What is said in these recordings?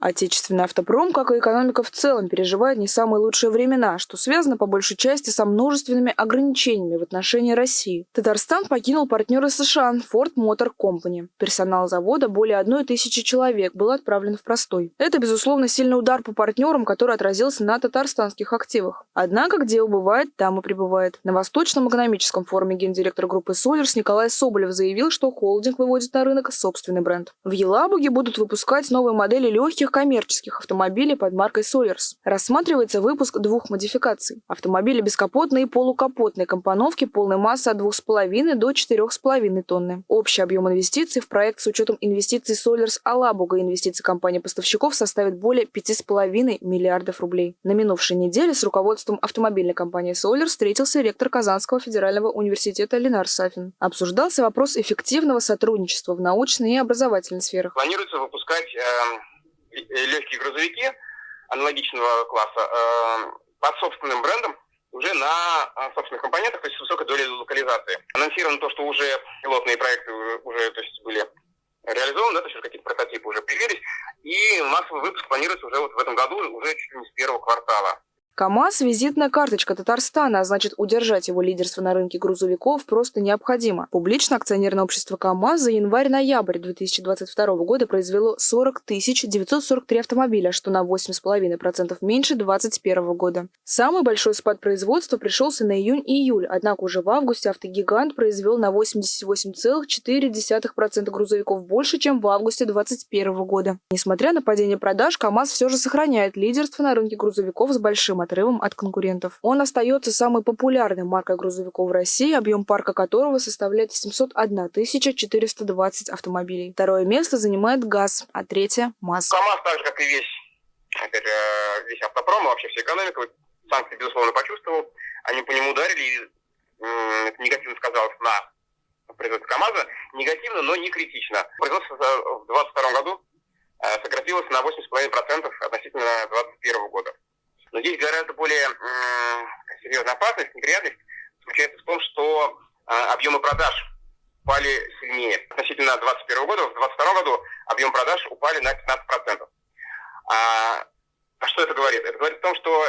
Отечественный автопром, как и экономика в целом, переживает не самые лучшие времена, что связано по большей части со множественными ограничениями в отношении России. Татарстан покинул партнеры США Ford Motor Company. Персонал завода, более одной тысячи человек, был отправлен в простой. Это, безусловно, сильный удар по партнерам, который отразился на татарстанских активах. Однако, где убывает, там и пребывает. На Восточном экономическом форуме гендиректор группы Solers Николай Соболев заявил, что холдинг выводит на рынок собственный бренд. В Елабуге будут выпускать новые модели легких коммерческих автомобилей под маркой Solers. Рассматривается выпуск двух модификаций. Автомобили бескапотные и полукапотные компоновки полной массы от 2,5 до 4,5 тонны. Общий объем инвестиций в проект с учетом инвестиций Solers Алабуга и инвестиций компании-поставщиков составит более 5,5 миллиардов рублей. На минувшей неделе с руководством автомобильной компании Solers встретился ректор Казанского федерального университета Ленар Сафин. Обсуждался вопрос эффективного сотрудничества в научной и образовательной сферах. Планируется выпускать э, легкие грузовики аналогичного класса э, под собственным брендом уже на э, собственных компонентах, то есть с высокой долей локализации. Анонсировано то, что уже пилотные проекты уже то есть, были реализованы, да, то есть какие-то прототипы уже появились, и массовый выпуск планируется уже вот в этом году, уже чуть ли не с первого квартала. КАМАЗ – визитная карточка Татарстана, а значит удержать его лидерство на рынке грузовиков просто необходимо. Публичное акционерное общество КАМАЗ за январь-ноябрь 2022 года произвело 40 943 автомобиля, что на 8,5% меньше 2021 года. Самый большой спад производства пришелся на июнь-июль, однако уже в августе автогигант произвел на 88,4% грузовиков больше, чем в августе 2021 года. Несмотря на падение продаж, КАМАЗ все же сохраняет лидерство на рынке грузовиков с большим отрывом от конкурентов. Он остается самой популярной маркой грузовиков в России, объем парка которого составляет 701 420 автомобилей. Второе место занимает ГАЗ, а третье – МАЗ. КАМАЗ, так же, как и весь, же, весь автопром, вообще вся экономика, санкции, безусловно, почувствовал. Они по нему ударили, и это негативно сказалось на производстве КАМАЗа. Негативно, но не критично. Производство в 2022 году э, сократилось на 8,5% относительно 2021 года. Но здесь гораздо более э, серьезная опасность, неприятность заключается в том, что э, объемы продаж упали сильнее. Относительно 2021 года, в 2022 году объем продаж упали на 15%. А, а что это говорит? Это говорит о том, что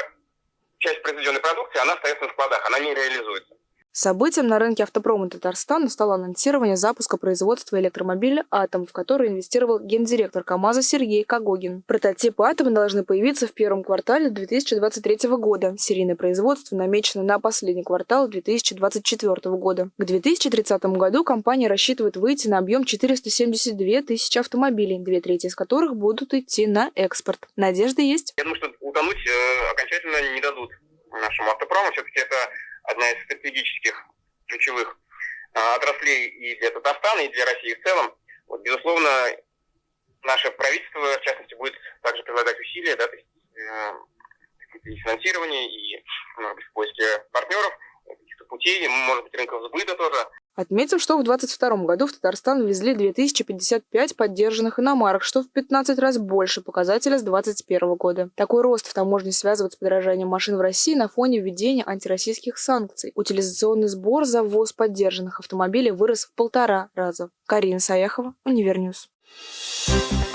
часть произведенной продукции, она остается на складах, она не реализуется. Событием на рынке автопрома Татарстана стало анонсирование запуска производства электромобиля «Атом», в который инвестировал гендиректор КАМАЗа Сергей Кагогин. Прототипы «Атома» должны появиться в первом квартале 2023 года. Серийное производство намечено на последний квартал 2024 года. К 2030 году компания рассчитывает выйти на объем 472 тысячи автомобилей, две трети из которых будут идти на экспорт. Надежда есть? Я думаю, что утонуть э, окончательно не дадут нашему автопрому. Все-таки это одна из стратегических ключевых а, отраслей и для Татарстана, и для России в целом. Вот, безусловно, наше правительство, в частности, будет также прилагать усилия, да, то есть, э, и финансирование, и, может в поиске партнеров, каких-то путей, может быть, рынков сбыта тоже. Отметим, что в 2022 году в Татарстан ввезли 2055 поддержанных иномарок, что в 15 раз больше показателя с 2021 года. Такой рост в таможне связывают с подорожанием машин в России на фоне введения антироссийских санкций. Утилизационный сбор за ввоз поддержанных автомобилей вырос в полтора раза. Карина Саяхова, Универ News. Thank you